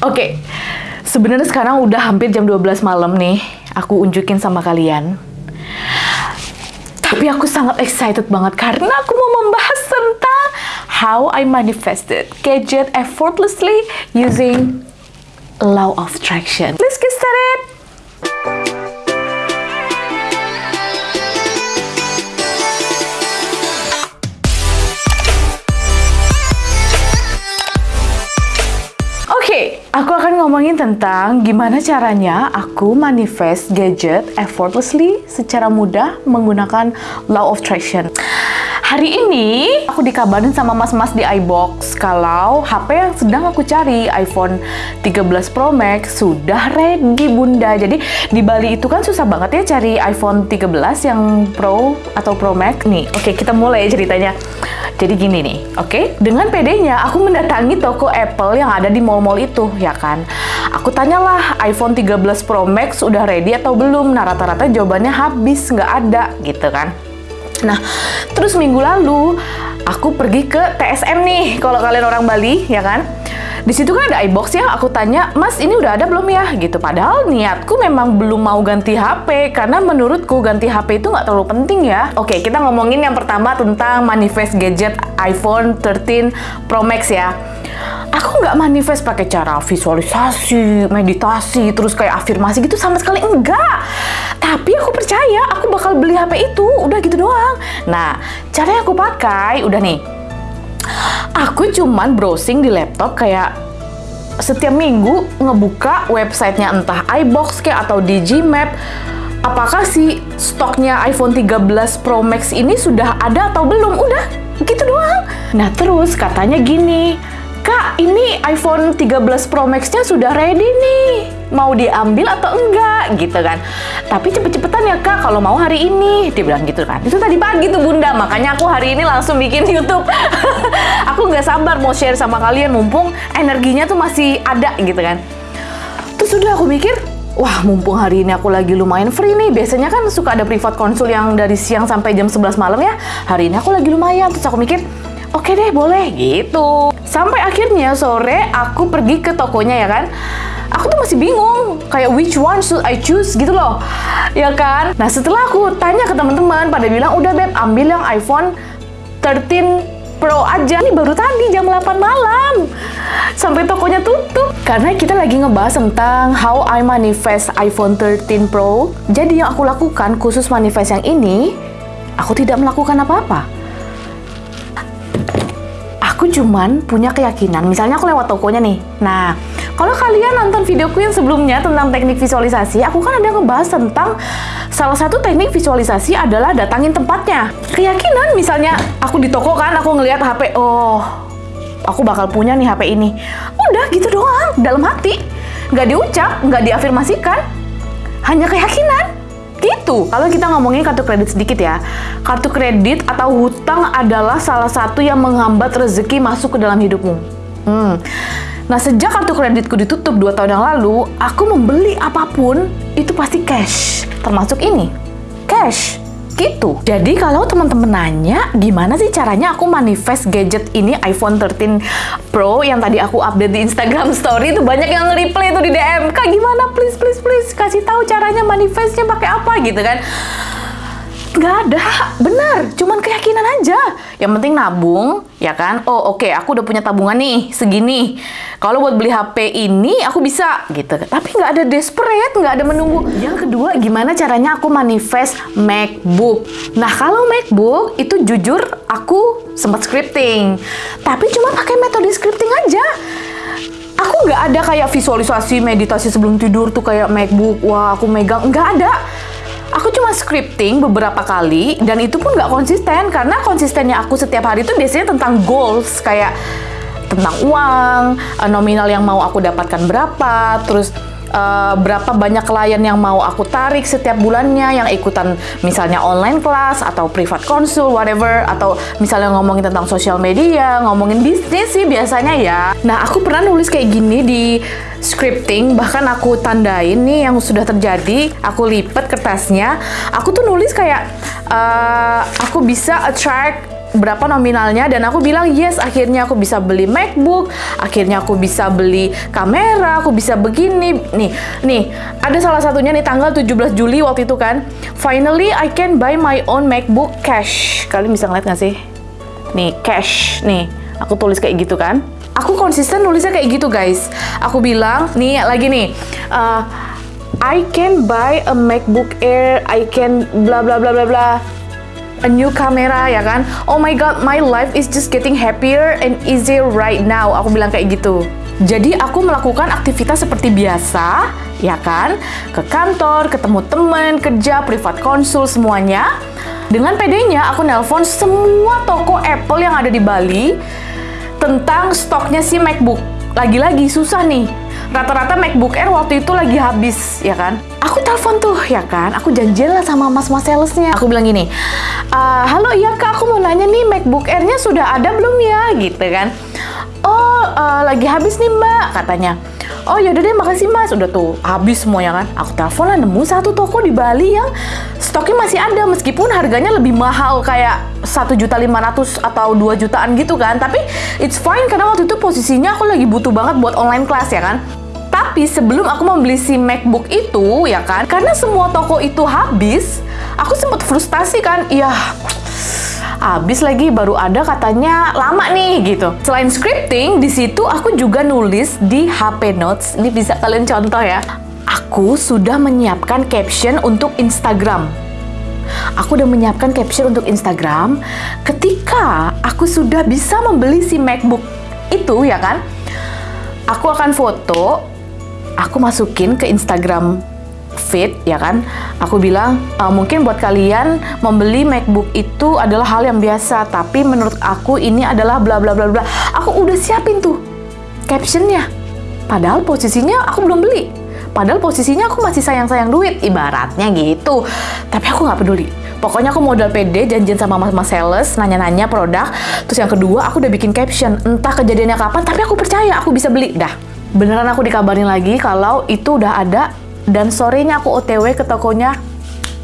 Oke, sebenarnya sekarang udah hampir jam 12 malam nih. Aku unjukin sama kalian. Tapi aku sangat excited banget karena aku mau membahas tentang how I manifested gadget effortlessly using law of attraction. Let's get started. Ngomongin tentang gimana caranya aku manifest gadget effortlessly secara mudah menggunakan law of attraction. Hari ini aku dikabarin sama mas-mas di iBox kalau HP yang sedang aku cari iPhone 13 Pro Max sudah ready bunda. Jadi di Bali itu kan susah banget ya cari iPhone 13 yang Pro atau Pro Max. Nih, oke kita mulai ceritanya. Jadi gini nih, oke? Dengan PD-nya aku mendatangi toko Apple yang ada di mall-mall itu, ya kan? Aku tanyalah iPhone 13 Pro Max udah ready atau belum? Nah rata-rata jawabannya habis, nggak ada gitu kan. Nah, terus minggu lalu aku pergi ke TSM nih, kalau kalian orang Bali, ya kan? Di situ kan ada iBox ya, aku tanya, Mas ini udah ada belum ya? Gitu. Padahal niatku memang belum mau ganti HP, karena menurutku ganti HP itu nggak terlalu penting ya. Oke, kita ngomongin yang pertama tentang manifest gadget iPhone 13 Pro Max ya. Aku nggak manifest pakai cara visualisasi, meditasi, terus kayak afirmasi gitu sama sekali enggak. Tapi aku percaya aku bakal beli HP itu, udah gitu doang. Nah, cara yang aku pakai udah nih. Aku cuman browsing di laptop kayak setiap minggu ngebuka websitenya entah iBox kayak atau Digimap. Apakah si stoknya iPhone 13 Pro Max ini sudah ada atau belum? Udah gitu doang. Nah terus katanya gini Kak, ini iPhone 13 Pro Max-nya sudah ready nih. Mau diambil atau enggak? Gitu kan. Tapi cepet-cepetan ya Kak, kalau mau hari ini. Dia bilang gitu kan. Itu tadi pagi tuh Bunda, makanya aku hari ini langsung bikin YouTube. aku nggak sabar mau share sama kalian, mumpung energinya tuh masih ada gitu kan. Terus udah aku mikir, Wah, mumpung hari ini aku lagi lumayan free nih. Biasanya kan suka ada privat konsul yang dari siang sampai jam 11 malam ya. Hari ini aku lagi lumayan. Terus aku mikir, oke deh boleh gitu. Sampai akhirnya sore aku pergi ke tokonya ya kan. Aku tuh masih bingung, kayak which one should I choose gitu loh. Ya kan? Nah setelah aku tanya ke teman-teman, pada bilang udah beb ambil yang iPhone 13 Pro aja. Ini baru tadi jam 8 malam. Sampai tokonya tutup. Karena kita lagi ngebahas tentang how I manifest iPhone 13 Pro. Jadi yang aku lakukan khusus manifest yang ini, aku tidak melakukan apa-apa aku cuman punya keyakinan. Misalnya aku lewat tokonya nih. Nah, kalau kalian nonton videoku yang sebelumnya tentang teknik visualisasi, aku kan ada ngebahas tentang salah satu teknik visualisasi adalah datangin tempatnya. Keyakinan, misalnya aku di toko kan, aku ngelihat HP, oh, aku bakal punya nih HP ini. Udah gitu doang, dalam hati. Nggak diucap, nggak diafirmasikan. Hanya keyakinan. Gitu. Kalau kita ngomongin kartu kredit sedikit ya. Kartu kredit atau hutang adalah salah satu yang menghambat rezeki masuk ke dalam hidupmu. Hmm. Nah, sejak kartu kreditku ditutup 2 tahun yang lalu, aku membeli apa pun itu pasti cash. Termasuk ini. Cash gitu. Jadi kalau teman-teman nanya gimana sih caranya aku manifest gadget ini iPhone 13 Pro yang tadi aku update di Instagram Story itu banyak yang nge-reply itu di DM. Kak gimana please please please kasih tahu caranya manifestnya pakai apa gitu kan. Nggak ada, benar, cuman keyakinan aja. Yang penting nabung, ya kan? Oh oke, okay, aku udah punya tabungan nih, segini. Kalau buat beli HP ini, aku bisa, gitu. Tapi nggak ada desperate, nggak ada menunggu. Yang kedua, gimana caranya aku manifest MacBook? Nah, kalau MacBook, itu jujur aku sempat scripting. Tapi cuma pakai metode scripting aja aku nggak ada kayak visualisasi meditasi sebelum tidur tuh kayak MacBook, wah aku megang, nggak ada. Aku cuma scripting beberapa kali dan itu pun nggak konsisten karena konsistennya aku setiap hari itu biasanya tentang goals kayak tentang uang, eh, nominal yang mau aku dapatkan berapa, terus uh, berapa banyak klien yang mau aku tarik setiap bulannya yang ikutan misalnya online class atau privat konsul whatever atau misalnya ngomongin tentang sosial media ngomongin bisnis sih biasanya ya. Nah aku pernah nulis kayak gini di scripting bahkan aku tandain nih yang sudah terjadi aku lipat kertasnya. Aku tuh nulis kayak uh, aku bisa attract berapa nominalnya dan aku bilang yes akhirnya aku bisa beli MacBook akhirnya aku bisa beli kamera aku bisa begini. Nih nih ada salah satunya nih tanggal 17 Juli waktu itu kan. Finally I can buy my own MacBook cash. Kalian bisa ngeliat gak sih? Nih cash. Nih aku tulis kayak gitu kan. Aku konsisten nulisnya kayak gitu guys. Aku bilang nih lagi nih uh, I can buy a MacBook Air I can bla bla bla bla bla a new camera ya kan? Oh my god my life is just getting happier and easier right now. Aku bilang kayak gitu. Jadi aku melakukan aktivitas seperti biasa ya kan? Ke kantor ketemu teman kerja privat konsul semuanya. Dengan pedenya aku nelpon semua toko Apple yang ada di Bali tentang stoknya si MacBook. Lagi-lagi susah nih rata-rata MacBook Air waktu itu lagi habis, ya kan? Aku telepon tuh, ya kan? Aku janjian lah sama mas-mas salesnya. Aku bilang gini, uh, halo iya kak, aku mau nanya nih MacBook Air-nya sudah ada belum ya? Gitu kan. Oh, uh, lagi habis nih mbak, katanya. Oh yaudah deh makasih mas. Udah tuh habis semuanya kan? Aku telepon lah nemu satu toko di Bali yang Stoknya masih ada Meskipun harganya lebih mahal Kayak satu juta lima ratus atau 2 jutaan gitu kan? Tapi it's fine karena waktu itu posisinya aku lagi butuh banget buat online class ya kan? Tapi sebelum aku membeli si MacBook itu, ya kan, karena semua toko itu habis, aku sempat frustasi kan, iya habis lagi baru ada katanya lama nih gitu. Selain scripting, di situ aku juga nulis di HP Notes. Ini bisa kalian contoh ya. Aku sudah menyiapkan caption untuk Instagram. Aku udah menyiapkan caption untuk Instagram ketika aku sudah bisa membeli si MacBook itu ya kan. Aku akan foto aku masukin ke Instagram feed ya kan? Aku bilang e, mungkin buat kalian membeli MacBook itu adalah hal yang biasa tapi menurut aku ini adalah bla bla bla bla. Aku udah siapin tuh captionnya. Padahal posisinya aku belum beli. Padahal posisinya aku masih sayang-sayang duit. Ibaratnya gitu. Tapi aku nggak peduli. Pokoknya aku modal pede janjian sama mas-mas sales nanya-nanya produk. Terus yang kedua aku udah bikin caption. Entah kejadiannya kapan tapi aku percaya aku bisa beli. Dah. Beneran aku dikabarin lagi kalau itu udah ada dan sorenya aku OTW ke tokonya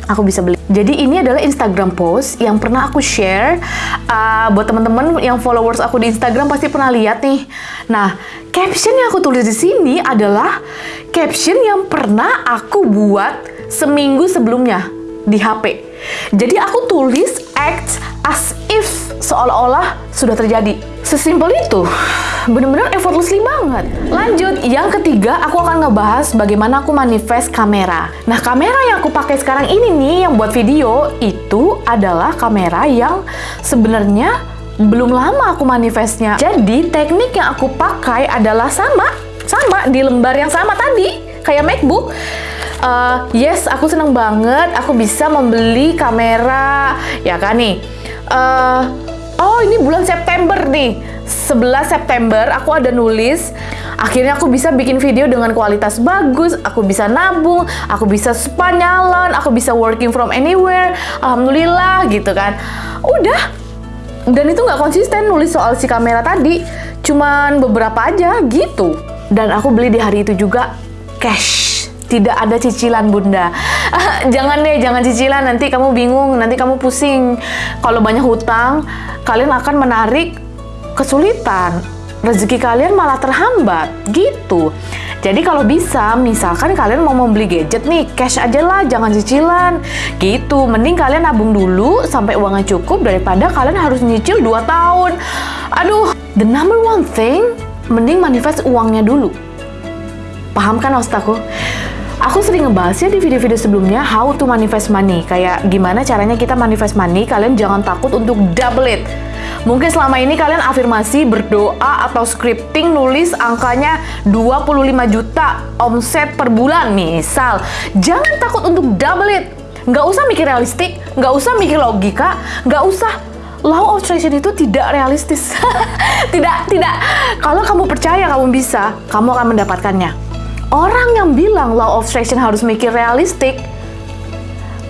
aku bisa beli. Jadi ini adalah Instagram post yang pernah aku share uh, buat teman-teman yang followers aku di Instagram pasti pernah lihat nih. Nah, caption yang aku tulis di sini adalah caption yang pernah aku buat seminggu sebelumnya di HP. Jadi aku tulis act as if seolah-olah sudah terjadi. Sesimpel itu bener-bener effortlessly banget. Lanjut, yang ketiga aku akan ngebahas bagaimana aku manifest kamera. Nah, kamera yang aku pakai sekarang ini nih yang buat video itu adalah kamera yang sebenarnya belum lama aku manifestnya. Jadi, teknik yang aku pakai adalah sama, sama di lembar yang sama tadi, kayak MacBook. Uh, yes, aku seneng banget. Aku bisa membeli kamera, ya kan nih. Uh, oh, ini bulan September nih. 11 September aku ada nulis. Akhirnya aku bisa bikin video dengan kualitas bagus. Aku bisa nabung. Aku bisa spa nyalon aku bisa working from anywhere. Alhamdulillah gitu kan. Udah. Dan itu nggak konsisten nulis soal si kamera tadi. Cuman beberapa aja gitu. Dan aku beli di hari itu juga cash tidak ada cicilan bunda jangan deh jangan cicilan nanti kamu bingung nanti kamu pusing kalau banyak hutang kalian akan menarik kesulitan, rezeki kalian malah terhambat gitu. Jadi kalau bisa, misalkan kalian mau membeli gadget nih, cash aja lah, jangan cicilan. Gitu, mending kalian nabung dulu sampai uangnya cukup daripada kalian harus nyicil 2 tahun. Aduh, the number one thing, mending manifest uangnya dulu. Paham kan maksud? Aku sering ngebahasnya di video-video sebelumnya how to manifest money. Kayak gimana caranya kita manifest money, kalian jangan takut untuk double it. Mungkin selama ini kalian afirmasi, berdoa, atau scripting nulis angkanya 25 juta omset per bulan misal. Jangan takut untuk double it. Nggak usah mikir realistik, nggak usah mikir logika, nggak usah law of attraction itu tidak realistis. tidak, tidak. Kalau kamu percaya kamu bisa, kamu akan mendapatkannya. Orang yang bilang law of attraction harus mikir realistik,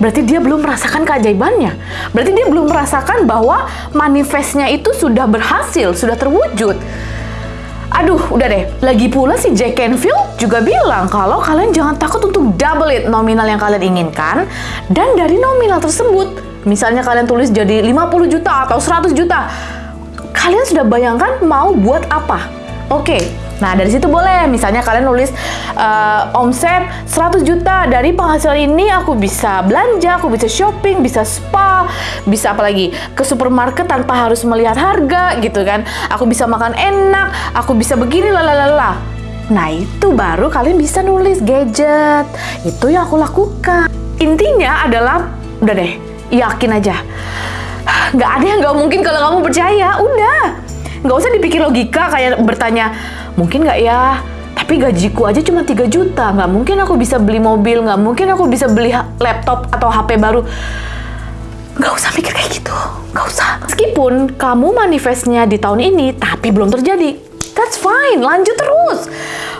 berarti dia belum merasakan keajaibannya. Berarti dia belum merasakan bahwa manifestnya itu sudah berhasil, sudah terwujud. Aduh, udah deh. Lagi pula si Jack Canfield juga bilang kalau kalian jangan takut untuk double it nominal yang kalian inginkan. Dan dari nominal tersebut, Misalnya kalian tulis jadi 50 juta atau 100 juta. Kalian sudah bayangkan mau buat apa? Oke, Nah, dari situ boleh. Misalnya kalian nulis uh, omset 100 juta. Dari penghasilan ini aku bisa belanja, aku bisa shopping, bisa spa, bisa apa lagi? Ke supermarket tanpa harus melihat harga gitu kan. Aku bisa makan enak, aku bisa begini lalalala. Nah, itu baru kalian bisa nulis gadget. Itu yang aku lakukan. Intinya adalah udah deh, yakin aja. Nggak ada yang nggak mungkin kalau kamu percaya. Udah nggak usah dipikir logika kayak bertanya mungkin nggak ya? Tapi gajiku aja cuma 3 juta. Nggak mungkin aku bisa beli mobil nggak mungkin aku bisa beli laptop atau HP baru. Nggak usah mikir kayak gitu. Nggak usah. Meskipun kamu manifestnya di tahun ini tapi belum terjadi. That's fine. Lanjut terus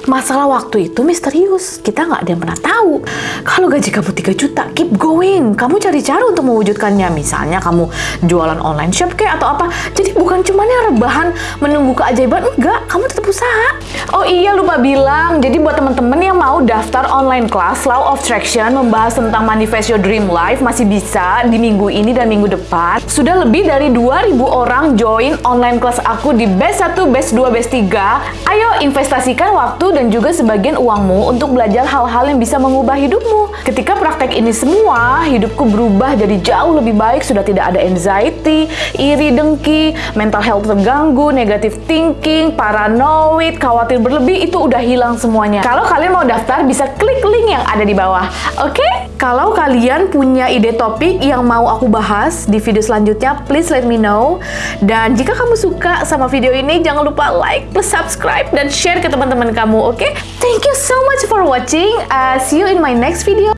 Masalah waktu itu misterius. Kita nggak ada yang pernah tahu. Kalau gaji kamu 3 juta, keep going. Kamu cari cara untuk mewujudkannya. Misalnya kamu jualan online shop kayak atau apa. Jadi bukan cuma yang rebahan menunggu keajaiban. Enggak, kamu tetap usaha. Oh iya, lupa bilang. Jadi buat teman-teman yang mau daftar online class Law of Attraction membahas tentang manifest your dream life masih bisa di minggu ini dan minggu depan. Sudah lebih dari 2000 orang join online class aku di Best 1, Best 2, Best 3. Ayo investasikan waktu dan juga sebagian uangmu untuk belajar hal-hal yang bisa mengubah hidupmu. Ketika praktek ini semua, hidupku berubah jadi jauh lebih baik, sudah tidak ada anxiety, iri dengki, mental health terganggu, negative thinking, paranoid, khawatir berlebih, itu udah hilang semuanya. Kalau kalian mau daftar, bisa klik link yang ada di bawah. Oke? Okay? Kalau kalian punya ide topik yang mau aku bahas di video selanjutnya, please let me know. Dan jika kamu suka sama video ini, jangan lupa like, plus subscribe, dan share ke teman-teman kamu, oke? Okay? Thank you so much for watching. Uh, see you in my next video.